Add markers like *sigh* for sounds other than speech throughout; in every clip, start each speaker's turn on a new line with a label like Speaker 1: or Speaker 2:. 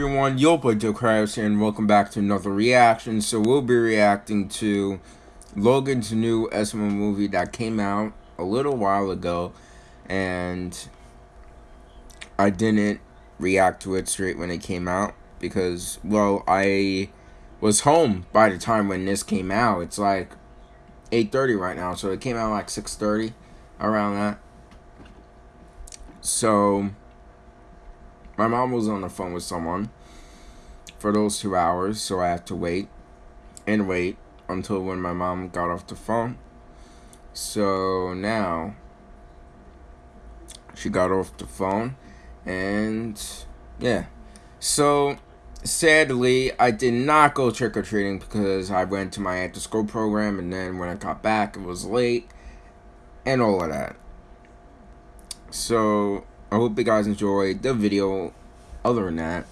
Speaker 1: everyone, Yo Boy Joe Krabs and welcome back to another reaction. So we'll be reacting to Logan's new SML movie that came out a little while ago and I didn't react to it straight when it came out because well I was home by the time when this came out. It's like 8:30 right now, so it came out like 6:30 around that. So my mom was on the phone with someone for those two hours, so I had to wait and wait until when my mom got off the phone. So now she got off the phone and yeah. So sadly, I did not go trick or treating because I went to my after school program and then when I got back it was late and all of that. So I hope you guys enjoyed the video. Other than that,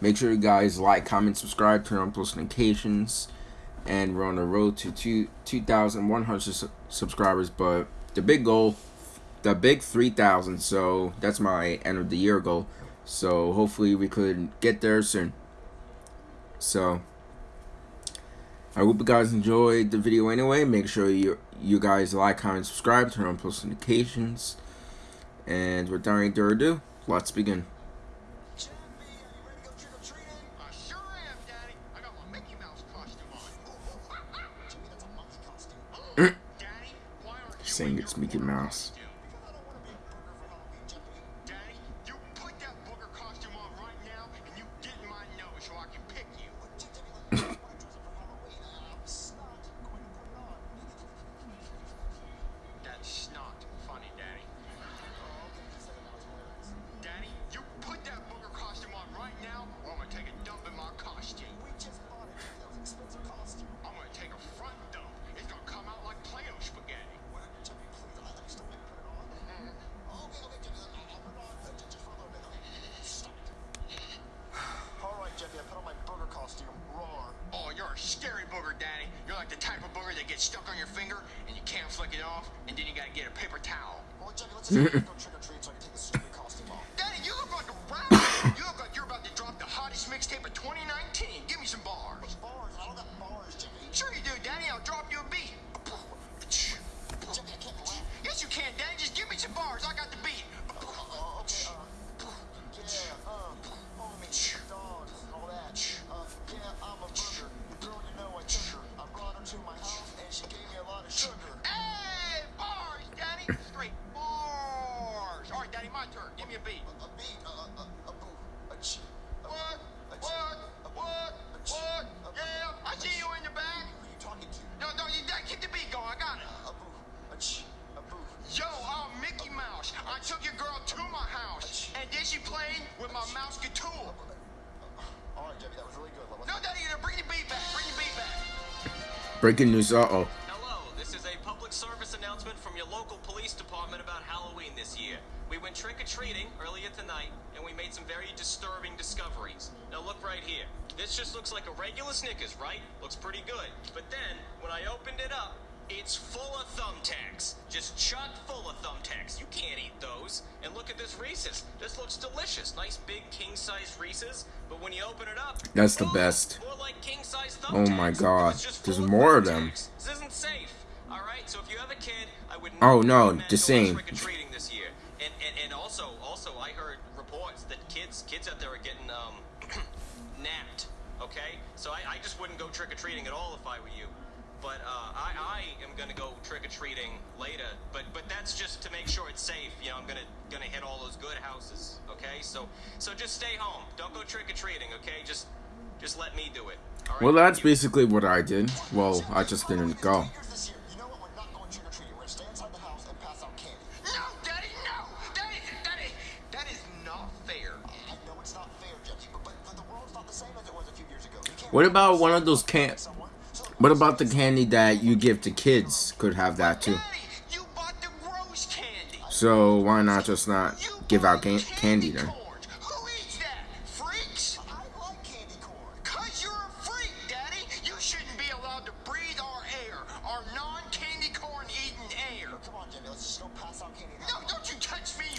Speaker 1: make sure you guys like, comment, subscribe, turn on post notifications, and we're on the road to two, 2,100 su subscribers. But the big goal, the big 3,000, so that's my end of the year goal. So hopefully we could get there soon. So I hope you guys enjoyed the video anyway. Make sure you you guys like, comment, subscribe, turn on post notifications. And without any further ado, let's begin. *clears throat* Saying it's Mickey Mouse.
Speaker 2: Paper towel. Turn. Give me a beat. A, a beat. A, a, a, boo. A ch. A, what? What? What? What? Yeah, I see you in the back. Who are you talking to? No, no, you keep the beat going. I got it. A boo. A ch. A boo. Yo, I'm Mickey Mouse. I took your girl to my house, and then she played with my mouse guitar. All right, Debbie, that was really good. No, Daddy, bring the beat back. Bring the beat back.
Speaker 1: Breaking news, uh-oh.
Speaker 3: Hello, this is a public service announcement from your local police department about Halloween this year. We went trick-or-treating earlier tonight, and we made some very disturbing discoveries. Now look right here. This just looks like a regular Snickers, right? Looks pretty good. But then, when I opened it up, it's full of thumbtacks. Just chock full of thumbtacks. You can't eat those. And look at this Reese's. This looks delicious. Nice big king-size Reese's. But when you open it up,
Speaker 1: that's the best.
Speaker 3: Like
Speaker 1: oh my god. There's more of them.
Speaker 3: This isn't safe. All right. So if you have a kid, I would
Speaker 1: Oh no, the same.
Speaker 3: And, and and also also I heard reports that kids kids out there are getting um *clears throat* napped. Okay? So I, I just wouldn't go trick or treating at all if I were you. But uh, I, I am gonna go trick or treating later. But but that's just to make sure it's safe. You know, I'm gonna gonna hit all those good houses. Okay, so so just stay home. Don't go trick or treating. Okay, just just let me do it.
Speaker 1: Well, that's basically what I did. Well, I just didn't go. What about one of those can? What about the candy that you give to kids? Could have that too. So why not just not give out can candy then?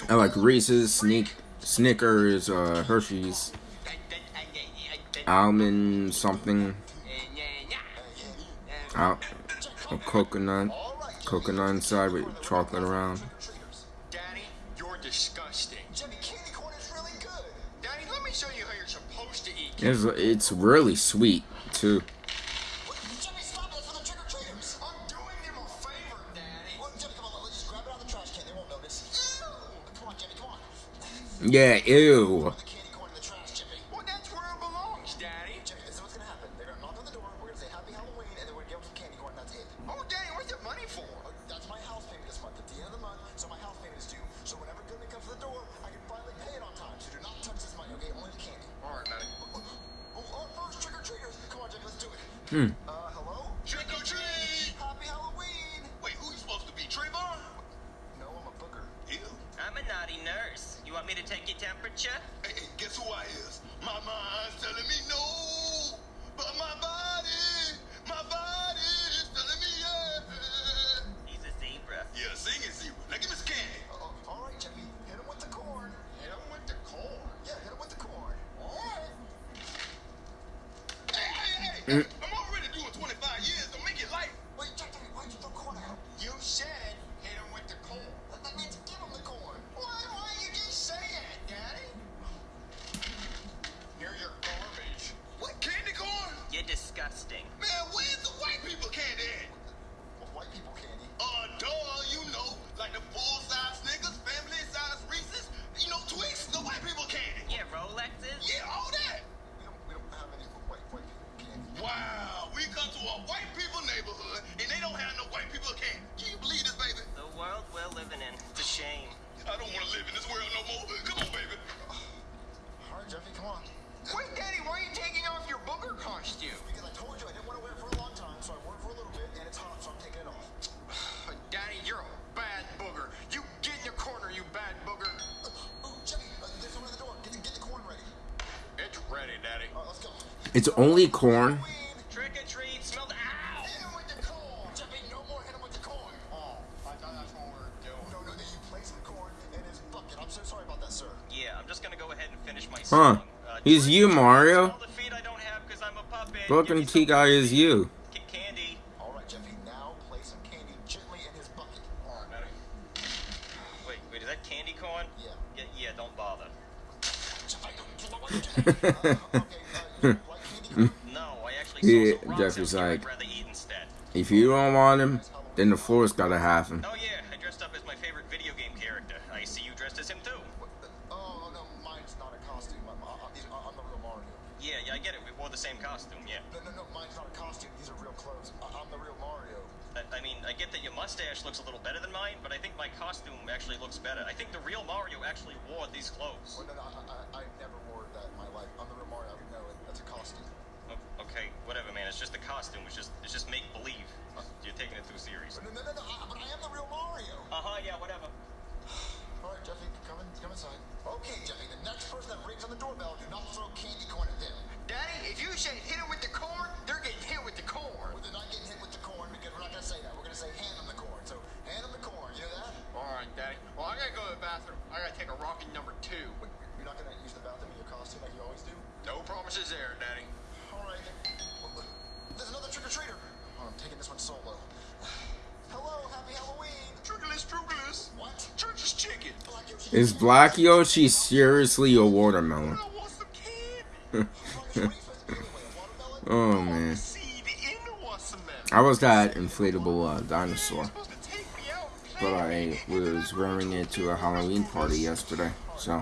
Speaker 1: I like Reese's, Sneak, Snickers, uh, Hershey's. Almond something,
Speaker 4: Yeah, yeah,
Speaker 1: out, a coconut, coconut inside with chocolate around.
Speaker 4: Daddy, you're disgusting.
Speaker 2: Jimmy, candy corn is really good.
Speaker 4: Daddy, let me show you how you're supposed to eat.
Speaker 1: It's it's really sweet too. Yeah,
Speaker 2: Jimmy,
Speaker 1: Hmm.
Speaker 2: Uh, hello?
Speaker 4: Trick or treat!
Speaker 2: Happy Halloween!
Speaker 4: Wait, who you supposed to be, Trayvon?
Speaker 2: No, I'm a booger.
Speaker 4: You.
Speaker 3: I'm a naughty nurse. You want me to take your temperature?
Speaker 5: Hey, hey, guess who I is? My mind's telling me no, but my body, my body is telling me yeah.
Speaker 3: He's a zebra.
Speaker 5: Yeah, sing it, zebra. Now give me some candy.
Speaker 2: Uh, all right, Jimmy. Hit him with the corn.
Speaker 4: Hit him with the corn.
Speaker 2: Yeah, hit him with the corn.
Speaker 4: All right.
Speaker 5: Hey, hey, hey, Wow, we come to a white people neighborhood and they don't have no white people candy. Can you believe this, baby?
Speaker 3: The world we're living in. It's a shame.
Speaker 5: I don't want to live in this world no more. Come on, baby.
Speaker 2: All right, Jeffy, come on.
Speaker 4: Wait, Daddy, why are you taking off your booger costume?
Speaker 2: Because I told you I didn't want to wear it for a long time, so I wore it for a little bit, and it's hot, so I'm taking it off. *sighs*
Speaker 4: Daddy, you're a bad booger. You get in your corner, you bad booger.
Speaker 2: Uh, ooh, Jeffy, uh, there's someone at the door. Get the, get the corn ready.
Speaker 4: It's ready, Daddy.
Speaker 2: All right, let's go.
Speaker 1: It's only corn.
Speaker 2: Like candy. Corn?
Speaker 3: No, I actually
Speaker 1: Yeah,
Speaker 3: saw some rocks
Speaker 1: Jeffrey's
Speaker 3: out here
Speaker 1: like-
Speaker 3: I'd rather eat instead.
Speaker 1: If you don't want him, then the floor's gotta have him.
Speaker 3: Oh yeah, I dressed up as my favorite video game character. I see you dressed as him too. Yeah, yeah, I get it. We wore the same costume. Yeah.
Speaker 2: No, no, no, mine's not a costume. These are real clothes. I, I'm the real Mario.
Speaker 3: I, I mean, I get that your mustache looks a little better than mine, but I think my costume actually looks better. I think the real Mario actually wore these clothes.
Speaker 2: Well, no, no, I, I, I never wore that in my life. I'm the real Mario. I know it. That's a costume.
Speaker 3: Okay, whatever, man. It's just a costume. It's just, it's just make believe. You're taking it too serious.
Speaker 2: No, no, no, no, I, but I am the real Mario.
Speaker 3: Uh huh. Yeah. Whatever. *sighs*
Speaker 2: All right, Jeffy, come in, come inside.
Speaker 1: Is Black Yoshi seriously a watermelon?
Speaker 4: I want some candy.
Speaker 2: Black Yoshi, what are you supposed to be anyway? A *laughs* watermelon?
Speaker 1: Oh man.
Speaker 4: Seed in the watermelon.
Speaker 1: I was that inflatable uh, dinosaur,
Speaker 4: You're supposed to take me out and play
Speaker 1: but I was wearing it to a Halloween party yesterday. So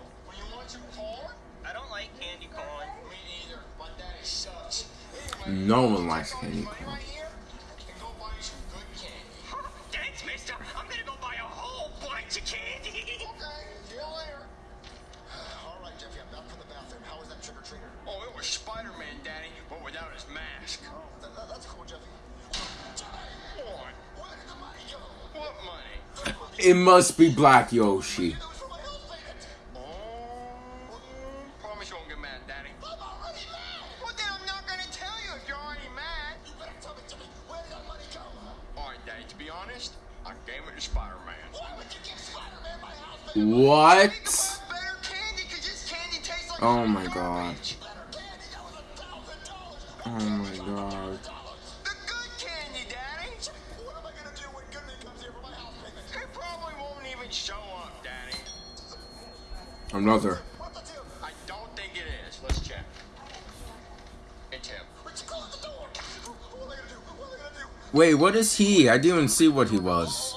Speaker 4: I
Speaker 2: don't
Speaker 3: like candy corn.
Speaker 2: Me either. My daddy sucks.
Speaker 1: No one likes candy
Speaker 2: this money right here and go buy you some good candy.
Speaker 3: Thanks, mister. I'm gonna go buy a whole bunch of candy.
Speaker 2: Okay, see you later. *sighs* All right, Jeffy, I'm back from the bathroom. How was that trick or treater?
Speaker 4: Oh, it was Spider-Man, Daddy, but without his mask.
Speaker 2: Oh, that, that, that's cool, Jeffy.
Speaker 4: What?
Speaker 2: Where did the money go?
Speaker 4: What money?
Speaker 1: It must be Black Yoshi.
Speaker 4: He probably won't even show up, Daddy.
Speaker 1: Another.
Speaker 2: What the?
Speaker 4: I don't think it is. Let's check. It's him.
Speaker 2: What? What?
Speaker 1: Wait, what is he? I didn't even see what he was.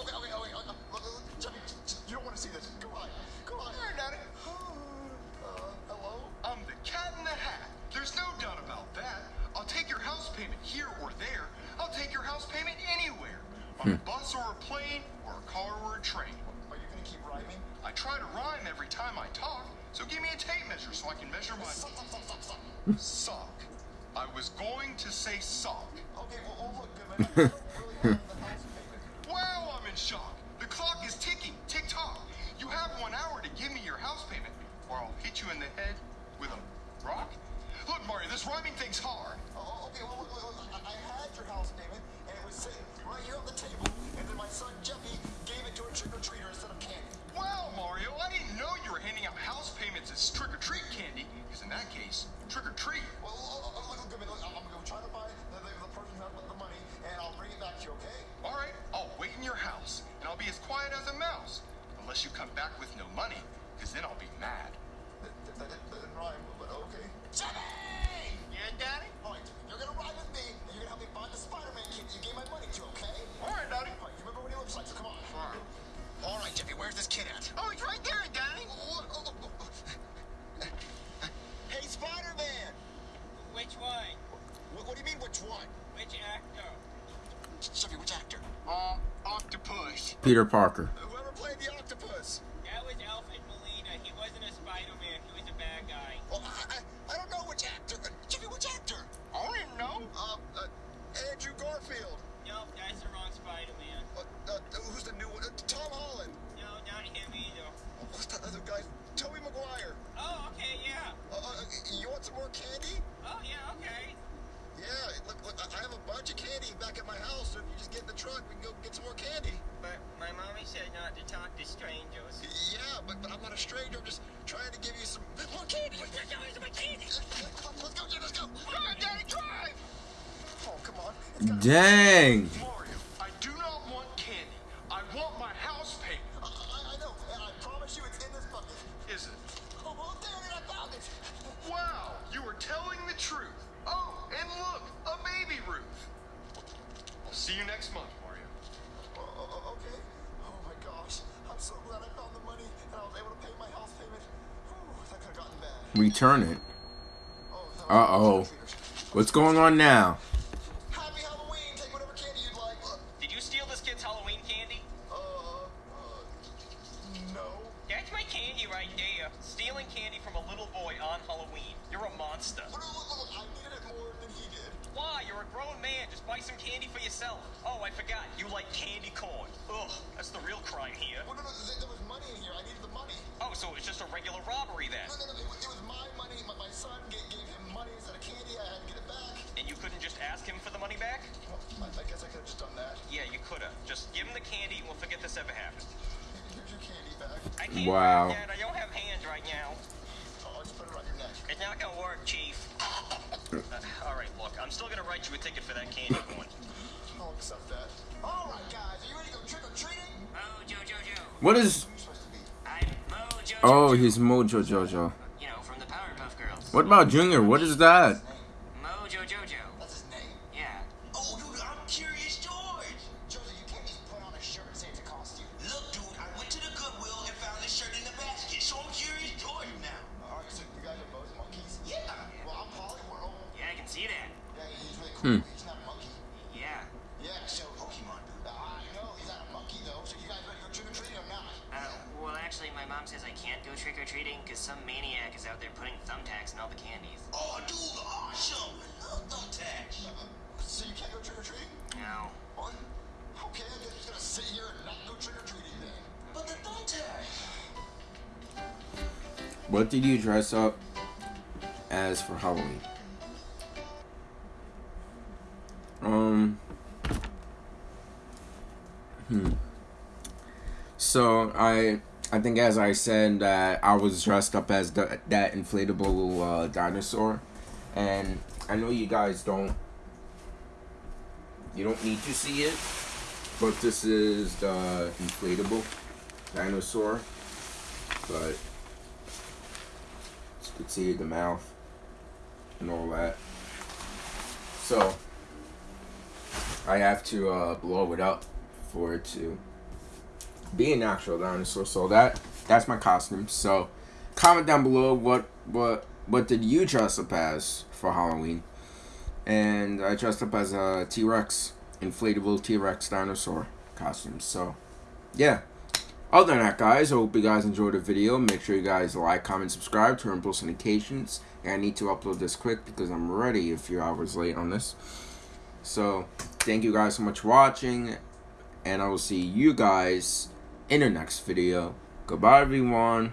Speaker 4: Sock. I was going to say sock.
Speaker 2: Okay, well, oh, look, Goodman. *laughs* I don't really have the house payment.
Speaker 4: Wow, I'm in shock. The clock is ticking. Tick tock. You have one hour to give me your house payment, or I'll hit you in the head with a rock. Look, Mario, this rhyming thing's hard.
Speaker 2: Oh, oh, okay, well, look, look, look, I, I had your house payment, and it was sitting right here on the table, and then my son Jeffy gave it to a trick-or-treater instead of candy.
Speaker 4: Wow, Mario, I didn't know you were handing out house payments as trick or treat candy, because in that case, trick or treat.
Speaker 2: Well, look, look, look,
Speaker 3: Which actor?
Speaker 4: Um, octopus.
Speaker 1: Peter Parker.
Speaker 2: Whoever played the octopus.
Speaker 3: That was Alfred Molina. He wasn't a Spider-Man. He was a bad guy.
Speaker 2: Well, I, I, I don't know which actor. Uh, Jeffy, which actor?
Speaker 4: I don't even know.
Speaker 2: Um, uh, Andrew Garfield.
Speaker 3: No, that's the wrong Spider-Man.
Speaker 2: Uh, uh, who's the new one? Uh, Tom Holland.
Speaker 3: No, not him either.
Speaker 2: What's that other guy? Tobey Maguire.
Speaker 3: Oh, okay, yeah.
Speaker 2: Uh, uh, you want some more candy?
Speaker 3: Oh, yeah, okay.
Speaker 2: Yeah, look, look, I I have a bunch of candy back at my house, so if you just get in the truck, we can go get some more candy.
Speaker 3: But my mommy said not to talk to strangers.
Speaker 2: Yeah, but, but I'm not a stranger. I'm just trying to give you some *laughs* more candy. Let's go, Jim, let's go.
Speaker 4: Come on, Daddy, drive.
Speaker 2: Oh, come on.
Speaker 1: Dang.
Speaker 4: Mario, I do not want candy. I want my house payment.
Speaker 2: I, I, I know, and I promise you it's in this bucket.
Speaker 4: Is it?
Speaker 2: Oh, well, there it is. I found it.
Speaker 4: Wow, you are telling the truth. Oh, and look, a baby Ruth. I'll see you next month,
Speaker 2: so glad I found the money and I was able to pay my house payment. Whew, that could have gotten bad.
Speaker 1: Return it.
Speaker 2: Oh.
Speaker 1: Uh-oh. What's going on now?
Speaker 2: Back.
Speaker 1: Wow.
Speaker 3: grab that. I don't have hands right now.
Speaker 2: Oh, just put it around your neck.
Speaker 3: It's not gonna work, Chief. Uh, all right, look. I'm still gonna write you a ticket for that candy *laughs* corn.
Speaker 2: I'll accept that. All right, guys, are you ready to go trick or treating?
Speaker 3: Mojo Jojo.
Speaker 1: What is...
Speaker 2: You're supposed to be.
Speaker 3: I'm Mojo
Speaker 1: Oh, he's Mojo Jojo.
Speaker 3: You know, from the Powerpuff Girls.
Speaker 1: What about Junior? What is that?
Speaker 3: Mojo Jojo.
Speaker 2: That's his name.
Speaker 3: Yeah.
Speaker 2: Oh, dude, I'm Curious George. Joseph, you can't just put on a shirt and say it's a costume.
Speaker 6: Look,
Speaker 7: dude, I went to the Goodwill and found this shirt in the basket, so I'm Curious George now.
Speaker 2: All right, so you guys are both monkeys? Yeah.
Speaker 7: yeah.
Speaker 2: Well, I'm Poliwhirl.
Speaker 3: Yeah, I can see that.
Speaker 2: Yeah, he's really cool.
Speaker 1: Hmm.
Speaker 2: He's not a monkey.
Speaker 3: Yeah.
Speaker 2: Yeah, so Pokemon, dude. I know, he's not a monkey, though, so you guys better go trick-or-treating or not.
Speaker 3: Uh, well, actually, my mom says I can't go trick-or-treating because some maniac is out there putting thumbtacks in all the candies.
Speaker 7: Oh, dude, awesome! I love thumbtacks!
Speaker 2: Uh-huh. So you can't go trick or treating?
Speaker 3: No.
Speaker 2: What? Okay, I guess he's gonna sit here and not go trick or treating then.
Speaker 7: But the thumbtacks.
Speaker 1: What did you dress up as for Halloween? Um. Hmm. So I I think as I said that I was dressed up as the, that inflatable uh, dinosaur, and I know you guys don't you don't need to see it, but this is the inflatable dinosaur, but you could see the mouth and all that. So I have to uh, blow it up for it to be an actual dinosaur. So that that's my costume. So comment down below what what what did you dress up as for Halloween? And I dressed up as a T Rex, inflatable T Rex dinosaur costume. So yeah. Other than that, guys, I hope you guys enjoyed the video. Make sure you guys like, comment, subscribe, turn on post notifications. And I need to upload this quick because I'm already a few hours late on this. So, thank you guys so much for watching. And I will see you guys in the next video. Goodbye, everyone.